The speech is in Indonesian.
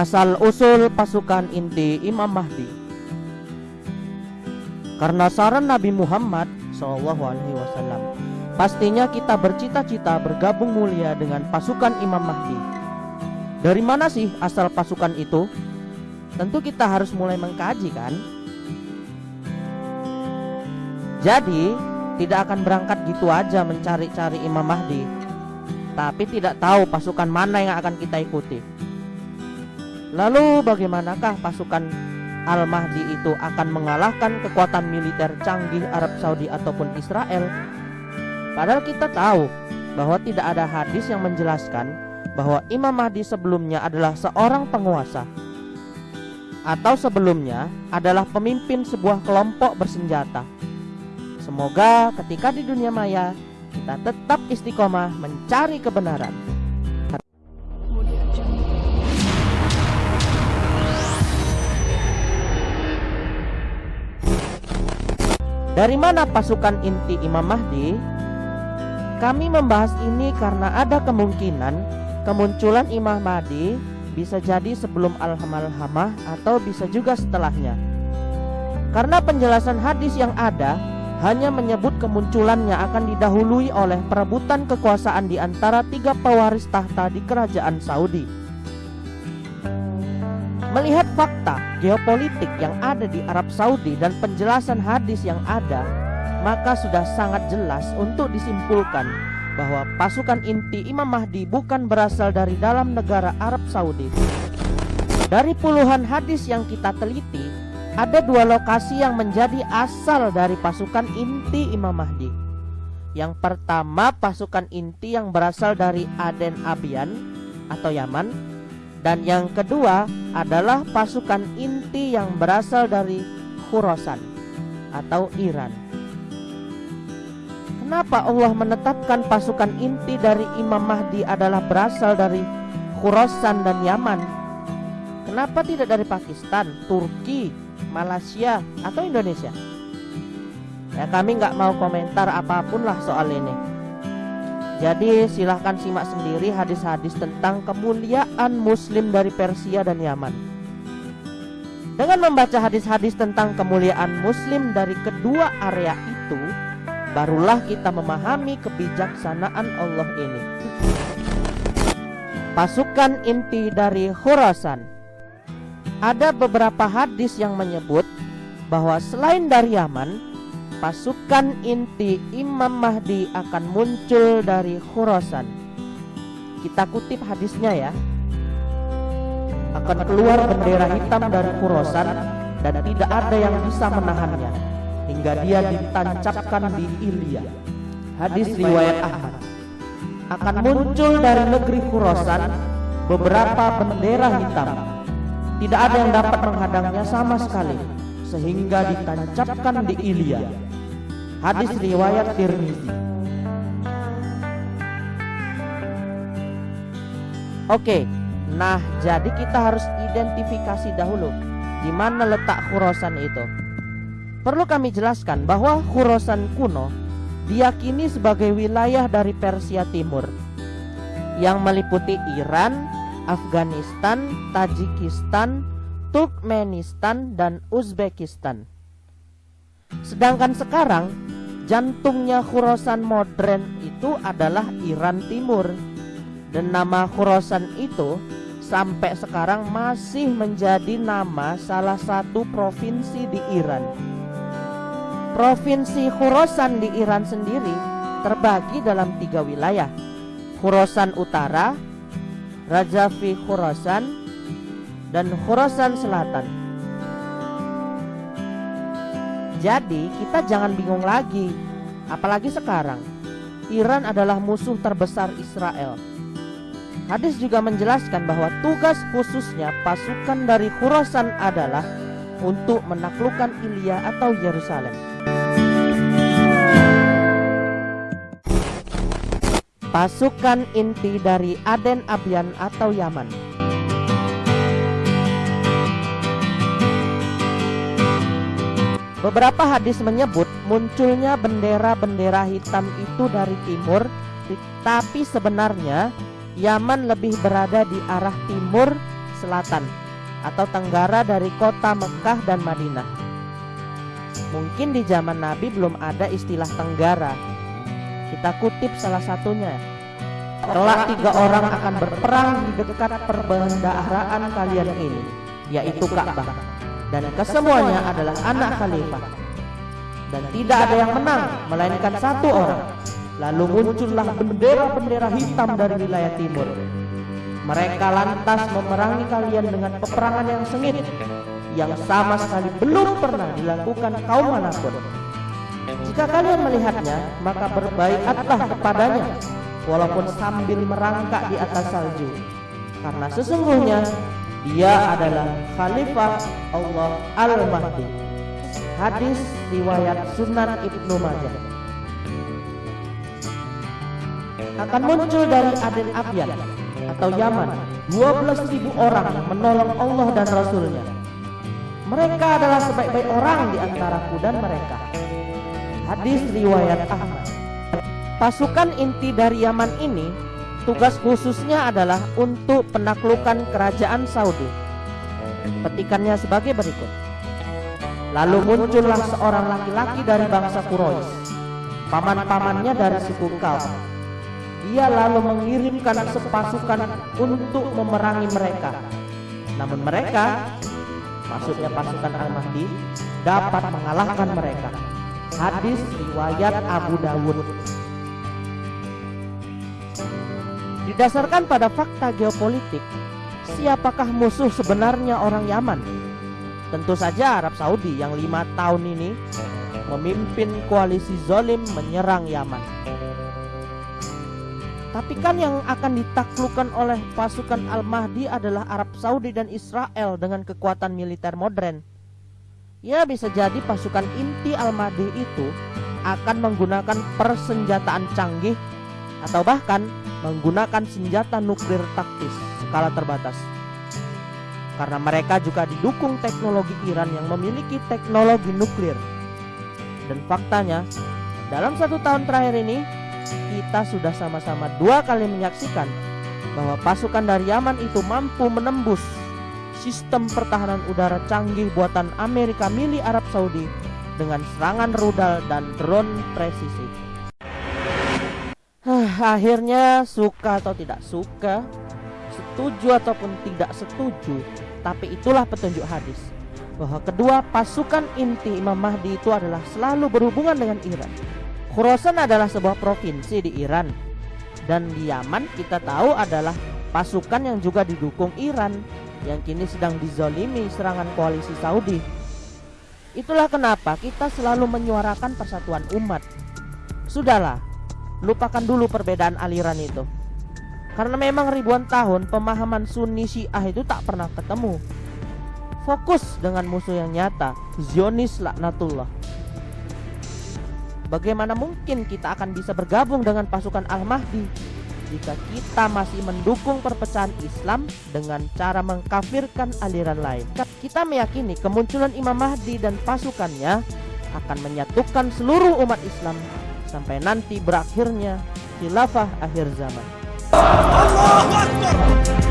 asal-usul pasukan inti Imam Mahdi. Karena saran Nabi Muhammad SAW, pastinya kita bercita-cita bergabung mulia dengan pasukan Imam Mahdi. Dari mana sih asal pasukan itu? Tentu kita harus mulai mengkaji kan? Jadi, tidak akan berangkat gitu aja mencari-cari Imam Mahdi, tapi tidak tahu pasukan mana yang akan kita ikuti. Lalu bagaimanakah pasukan Al-Mahdi itu akan mengalahkan kekuatan militer canggih Arab Saudi ataupun Israel? Padahal kita tahu bahwa tidak ada hadis yang menjelaskan bahwa Imam Mahdi sebelumnya adalah seorang penguasa atau sebelumnya adalah pemimpin sebuah kelompok bersenjata. Semoga ketika di dunia maya kita tetap istiqomah mencari kebenaran. Dari mana pasukan inti Imam Mahdi? Kami membahas ini karena ada kemungkinan kemunculan Imam Mahdi bisa jadi sebelum Al-Hamalhamah atau bisa juga setelahnya. Karena penjelasan hadis yang ada hanya menyebut kemunculannya akan didahului oleh perebutan kekuasaan di antara tiga pewaris tahta di kerajaan Saudi. Melihat fakta geopolitik yang ada di Arab Saudi dan penjelasan hadis yang ada, maka sudah sangat jelas untuk disimpulkan bahwa pasukan inti Imam Mahdi bukan berasal dari dalam negara Arab Saudi. Dari puluhan hadis yang kita teliti, ada dua lokasi yang menjadi asal dari pasukan inti Imam Mahdi. Yang pertama pasukan inti yang berasal dari Aden Abian atau Yaman dan yang kedua adalah pasukan inti yang berasal dari Khurasan atau Iran. Kenapa Allah menetapkan pasukan inti dari Imam Mahdi adalah berasal dari Khurasan dan Yaman? Kenapa tidak dari Pakistan, Turki, Malaysia, atau Indonesia? Ya kami nggak mau komentar apa pun lah soal ini. Jadi silahkan simak sendiri hadis-hadis tentang kemuliaan muslim dari Persia dan Yaman Dengan membaca hadis-hadis tentang kemuliaan muslim dari kedua area itu Barulah kita memahami kebijaksanaan Allah ini Pasukan inti dari Khurasan Ada beberapa hadis yang menyebut bahwa selain dari Yaman pasukan inti Imam Mahdi akan muncul dari Khurasan. Kita kutip hadisnya ya. Akan keluar bendera hitam dari Khurasan dan tidak ada yang bisa menahannya hingga dia ditancapkan di Ilya. Hadis riwayat Ahmad. Akan muncul dari negeri Khurasan beberapa bendera hitam. Tidak ada yang dapat menghadangnya sama sekali sehingga ditancapkan di Ilya Hadis riwayat Tirmizi. Oke, nah jadi kita harus identifikasi dahulu di mana letak Khurasan itu. Perlu kami jelaskan bahwa Khurasan kuno diyakini sebagai wilayah dari Persia Timur yang meliputi Iran, Afghanistan, Tajikistan, Turkmenistan, dan Uzbekistan. Sedangkan sekarang jantungnya Khurasan modern itu adalah Iran Timur dan nama Khurasan itu sampai sekarang masih menjadi nama salah satu provinsi di Iran. Provinsi Khurasan di Iran sendiri terbagi dalam tiga wilayah. Khurasan Utara, Rajavi Khurasan, dan Khurasan Selatan. Jadi kita jangan bingung lagi. Apalagi sekarang Iran adalah musuh terbesar Israel Hadis juga menjelaskan bahwa tugas khususnya pasukan dari Khurasan adalah Untuk menaklukkan Ilya atau Yerusalem. Pasukan inti dari Aden Abian atau Yaman. Beberapa hadis menyebut munculnya bendera-bendera hitam itu dari timur, tapi sebenarnya Yaman lebih berada di arah timur selatan atau tenggara dari kota Mekah dan Madinah. Mungkin di zaman Nabi belum ada istilah tenggara. Kita kutip salah satunya. Kelak tiga orang akan berperang di dekat perbendaharaan kalian ini, yaitu Ka'bah. Dan kesemuanya adalah anak khalifah. Dan tidak ada yang menang, melainkan satu orang. Lalu muncullah bendera-bendera hitam dari wilayah timur mereka lantas memerangi kalian dengan peperangan yang sengit yang sama sekali belum pernah dilakukan kaum mana pun. Jika kalian melihatnya, maka berbaikatlah kepadanya walaupun sambil merangkak di atas salju. Karena sesungguhnya dia adalah khalifah Allah Al-Mahdi. Hadis riwayat Sunan Ibnu Majah. Akan muncul dari Aden Abyan atau Yaman 12.000 orang yang menolong Allah dan Rasulnya. Mereka adalah sebaik-baik orang di antaraku dan mereka. Hadis riwayat Ahmad. Pasukan inti dari Yaman ini tugas khususnya adalah untuk penaklukan kerajaan Saudi. Petikannya sebagai berikut. Lalu muncullah seorang laki-laki dari bangsa Quraisy. Paman-pamannya dari suku Kaum dia lalu mengirimkan sepasukan untuk memerangi mereka. Namun mereka, maksudnya pasukan Al-Mahdi, dapat mengalahkan mereka. Hadis riwayat Abu Dawud. Didasarkan pada fakta geopolitik, siapakah musuh sebenarnya orang Yaman? Tentu saja Arab Saudi yang lima tahun ini memimpin koalisi zolim menyerang Yaman. Tapi kan yang akan ditaklukkan oleh pasukan Al-Mahdi adalah Arab Saudi dan Israel dengan kekuatan militer modern. Ya bisa jadi pasukan inti Al-Mahdi itu akan menggunakan persenjataan canggih atau bahkan menggunakan senjata nuklir taktis skala terbatas. Karena mereka juga didukung teknologi Iran yang memiliki teknologi nuklir. Dan faktanya, dalam satu tahun terakhir ini kita sudah sama-sama dua kali menyaksikan bahwa pasukan dari Yaman itu mampu menembus sistem pertahanan udara canggih buatan Amerika milik Arab Saudi dengan serangan rudal dan drone presisi. akhirnya suka atau tidak suka, setuju ataupun tidak setuju, tapi itulah petunjuk hadis bahwa kedua pasukan inti Imam Mahdi itu adalah selalu berhubungan dengan Iran. Khurasan adalah sebuah provinsi di Iran dan di Yaman kita tahu adalah pasukan yang juga didukung Iran yang kini sedang dizolimi serangan koalisi Saudi. Itulah kenapa kita selalu menyuarakan persatuan umat. Sudahlah, lupakan dulu perbedaan aliran itu. Karena memang ribuan tahun pemahaman Sunni Syiah itu tak pernah ketemu. Fokus dengan musuh yang nyata, Zionis laknatullah. Bagaimana mungkin kita akan bisa bergabung dengan pasukan Al-Mahdi jika kita masih mendukung perpecahan Islam dengan cara mengkafirkan aliran lain? Kita meyakini kemunculan Imam Mahdi dan pasukannya akan menyatukan seluruh umat Islam sampai nanti berakhirnya khilafah akhir zaman. Allahu Akbar.